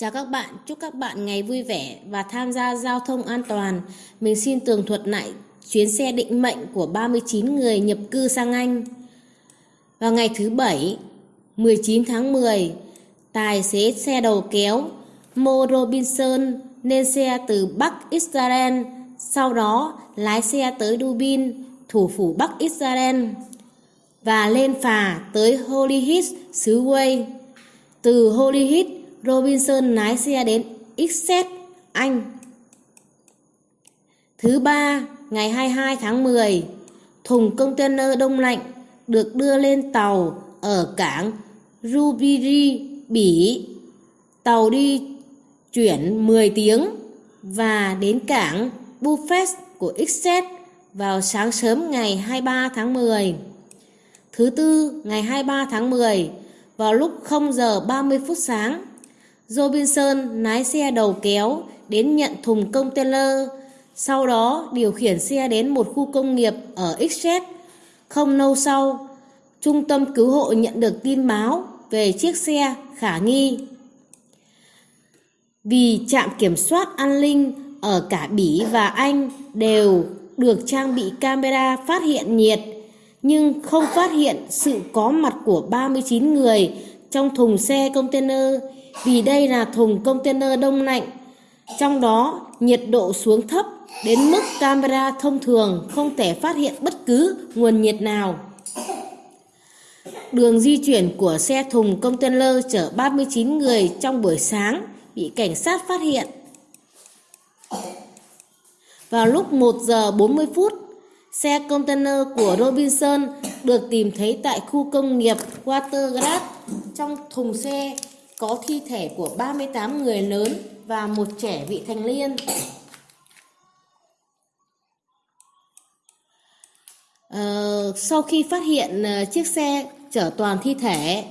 Chào các bạn, chúc các bạn ngày vui vẻ và tham gia giao thông an toàn. Mình xin tường thuật lại chuyến xe định mệnh của 39 người nhập cư sang Anh. Vào ngày thứ Bảy, 19 tháng 10, tài xế xe đầu kéo Mo Robinson lên xe từ Bắc Israel, sau đó lái xe tới Dubin, thủ phủ Bắc Israel, và lên phà tới Holyhead, xứ Wales. Từ Holyhead, Robinson lái xe đến Essex, Anh. Thứ ba, ngày 22 tháng 10, thùng container đông lạnh được đưa lên tàu ở cảng Rubiri, Bỉ. Tàu đi chuyển 10 tiếng và đến cảng Buffet của Essex vào sáng sớm ngày 23 tháng 10. Thứ tư, ngày 23 tháng 10, vào lúc 0 giờ 30 phút sáng, Robinson lái xe đầu kéo đến nhận thùng container, sau đó điều khiển xe đến một khu công nghiệp ở Exeter. Không lâu sau, trung tâm cứu hộ nhận được tin báo về chiếc xe khả nghi. Vì trạm kiểm soát an ninh ở cả Bỉ và Anh đều được trang bị camera phát hiện nhiệt, nhưng không phát hiện sự có mặt của 39 người trong thùng xe container vì đây là thùng container đông lạnh. Trong đó, nhiệt độ xuống thấp đến mức camera thông thường không thể phát hiện bất cứ nguồn nhiệt nào. Đường di chuyển của xe thùng container chở 39 người trong buổi sáng bị cảnh sát phát hiện. Vào lúc 1 giờ 40 phút, xe container của Robinson được tìm thấy tại khu công nghiệp Watergrass trong thùng xe có thi thể của 38 người lớn và một trẻ vị thành niên. Uh, sau khi phát hiện uh, chiếc xe chở toàn thi thể,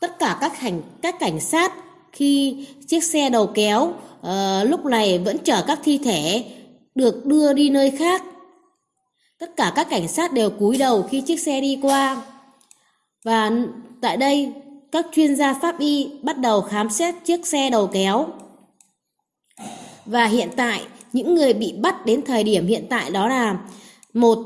tất cả các hành các cảnh sát khi chiếc xe đầu kéo uh, lúc này vẫn chở các thi thể được đưa đi nơi khác. Tất cả các cảnh sát đều cúi đầu khi chiếc xe đi qua. Và tại đây các chuyên gia pháp y bắt đầu khám xét chiếc xe đầu kéo. Và hiện tại, những người bị bắt đến thời điểm hiện tại đó là một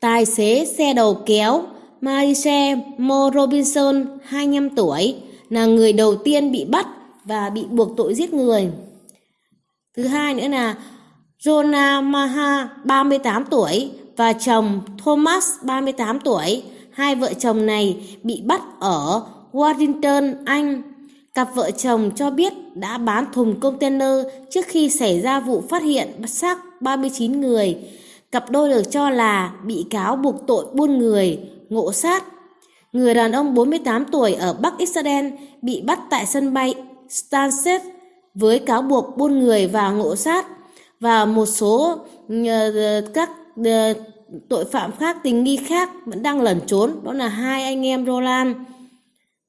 tài xế xe đầu kéo Marise Mo Robinson, 25 tuổi, là người đầu tiên bị bắt và bị buộc tội giết người. Thứ hai nữa là Jonah Maha, 38 tuổi, và chồng Thomas, 38 tuổi. Hai vợ chồng này bị bắt ở Washington, Anh. Cặp vợ chồng cho biết đã bán thùng container trước khi xảy ra vụ phát hiện xác 39 người. Cặp đôi được cho là bị cáo buộc tội buôn người, ngộ sát. Người đàn ông 48 tuổi ở Bắc Israel bị bắt tại sân bay Stansted với cáo buộc buôn người và ngộ sát và một số ờ, các ờ, tội phạm khác tình nghi khác vẫn đang lẩn trốn đó là hai anh em Roland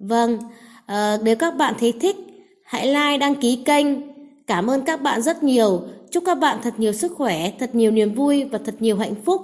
Vâng, à, nếu các bạn thấy thích, hãy like, đăng ký kênh. Cảm ơn các bạn rất nhiều. Chúc các bạn thật nhiều sức khỏe, thật nhiều niềm vui và thật nhiều hạnh phúc.